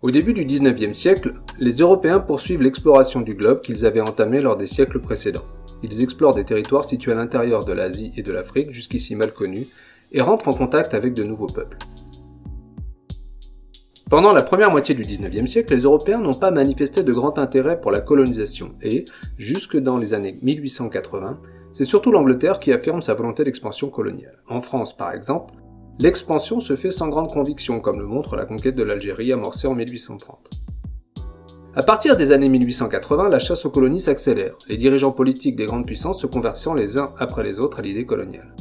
Au début du 19e siècle, les Européens poursuivent l'exploration du globe qu'ils avaient entamée lors des siècles précédents. Ils explorent des territoires situés à l'intérieur de l'Asie et de l'Afrique, jusqu'ici mal connus, et rentrent en contact avec de nouveaux peuples. Pendant la première moitié du 19e siècle, les Européens n'ont pas manifesté de grand intérêt pour la colonisation et, jusque dans les années 1880, c'est surtout l'Angleterre qui affirme sa volonté d'expansion coloniale. En France, par exemple, l'expansion se fait sans grande conviction, comme le montre la conquête de l'Algérie amorcée en 1830. À partir des années 1880, la chasse aux colonies s'accélère, les dirigeants politiques des grandes puissances se convertissant les uns après les autres à l'idée coloniale.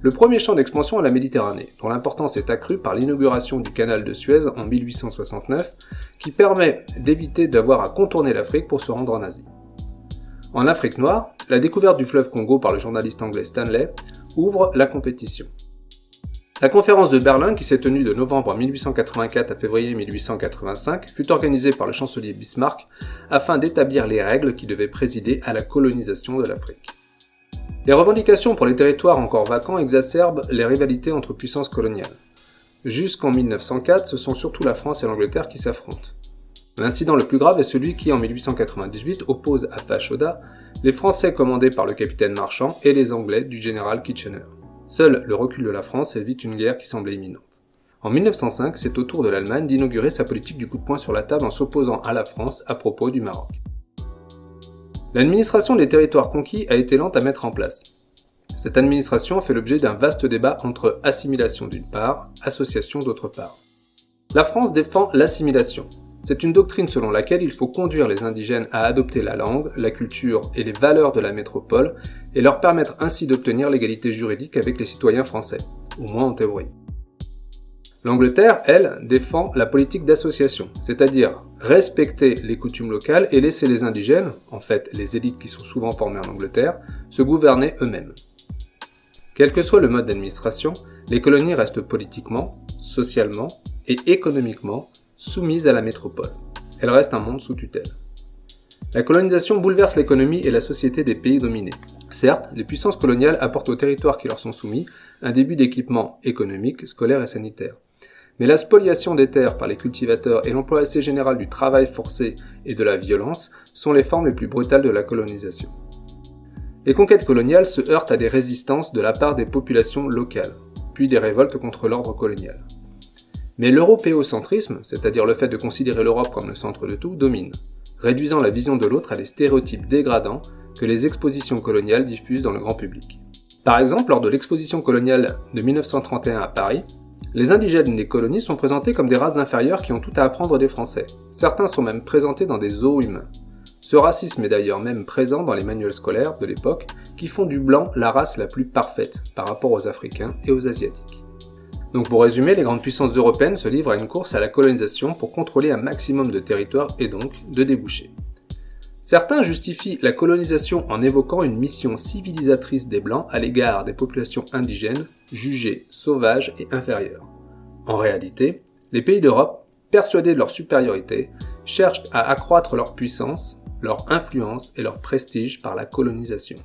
Le premier champ d'expansion est la Méditerranée, dont l'importance est accrue par l'inauguration du canal de Suez en 1869, qui permet d'éviter d'avoir à contourner l'Afrique pour se rendre en Asie. En Afrique noire, la découverte du fleuve Congo par le journaliste anglais Stanley ouvre la compétition. La conférence de Berlin, qui s'est tenue de novembre 1884 à février 1885, fut organisée par le chancelier Bismarck afin d'établir les règles qui devaient présider à la colonisation de l'Afrique. Les revendications pour les territoires encore vacants exacerbent les rivalités entre puissances coloniales. Jusqu'en 1904, ce sont surtout la France et l'Angleterre qui s'affrontent. L'incident le plus grave est celui qui, en 1898, oppose à Fashoda les Français commandés par le capitaine Marchand et les Anglais du général Kitchener. Seul le recul de la France évite une guerre qui semblait imminente. En 1905, c'est au tour de l'Allemagne d'inaugurer sa politique du coup de poing sur la table en s'opposant à la France à propos du Maroc. L'administration des territoires conquis a été lente à mettre en place. Cette administration fait l'objet d'un vaste débat entre assimilation d'une part, association d'autre part. La France défend l'assimilation. C'est une doctrine selon laquelle il faut conduire les indigènes à adopter la langue, la culture et les valeurs de la métropole et leur permettre ainsi d'obtenir l'égalité juridique avec les citoyens français, au moins en théorie. L'Angleterre, elle, défend la politique d'association, c'est-à-dire respecter les coutumes locales et laisser les indigènes, en fait les élites qui sont souvent formées en Angleterre, se gouverner eux-mêmes. Quel que soit le mode d'administration, les colonies restent politiquement, socialement et économiquement soumises à la métropole. Elles restent un monde sous tutelle. La colonisation bouleverse l'économie et la société des pays dominés. Certes, les puissances coloniales apportent aux territoires qui leur sont soumis un début d'équipement économique, scolaire et sanitaire. Mais la spoliation des terres par les cultivateurs et l'emploi assez général du travail forcé et de la violence sont les formes les plus brutales de la colonisation. Les conquêtes coloniales se heurtent à des résistances de la part des populations locales, puis des révoltes contre l'ordre colonial. Mais l'européocentrisme, c'est-à-dire le fait de considérer l'Europe comme le centre de tout, domine, réduisant la vision de l'autre à des stéréotypes dégradants que les expositions coloniales diffusent dans le grand public. Par exemple, lors de l'exposition coloniale de 1931 à Paris, les indigènes des colonies sont présentés comme des races inférieures qui ont tout à apprendre des Français. Certains sont même présentés dans des zoos humains. Ce racisme est d'ailleurs même présent dans les manuels scolaires de l'époque qui font du blanc la race la plus parfaite par rapport aux Africains et aux Asiatiques. Donc pour résumer, les grandes puissances européennes se livrent à une course à la colonisation pour contrôler un maximum de territoire et donc de débouchés. Certains justifient la colonisation en évoquant une mission civilisatrice des Blancs à l'égard des populations indigènes jugées sauvages et inférieures. En réalité, les pays d'Europe, persuadés de leur supériorité, cherchent à accroître leur puissance, leur influence et leur prestige par la colonisation.